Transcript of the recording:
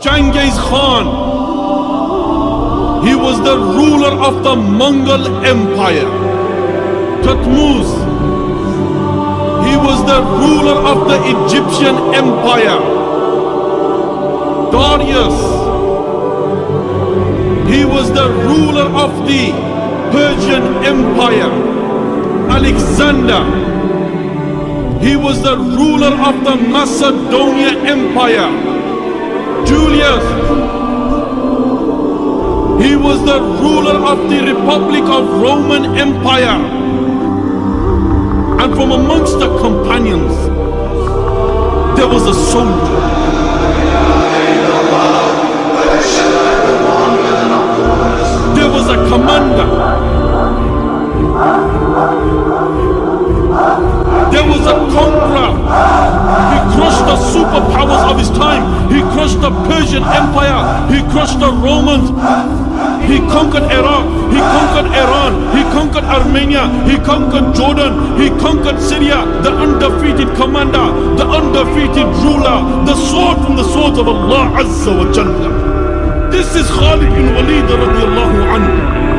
Genghis Khan. He was the ruler of the Mongol Empire. Thutmose. He was the ruler of the Egyptian Empire. Darius. He was the ruler of the Persian Empire. Alexander. He was the ruler of the Macedonia Empire. He was the ruler of the Republic of Roman Empire. And from amongst the companions, there was a soldier. There was a commander. There was a conqueror. He crushed the superpowers of his time. He crushed the Persian Empire. He crushed the Romans. He conquered Iraq. He conquered Iran. He conquered Armenia. He conquered Jordan. He conquered Syria. The undefeated commander. The undefeated ruler. The sword from the swords of Allah Azza wa Jalla. This is Khalid bin Walid radiallahu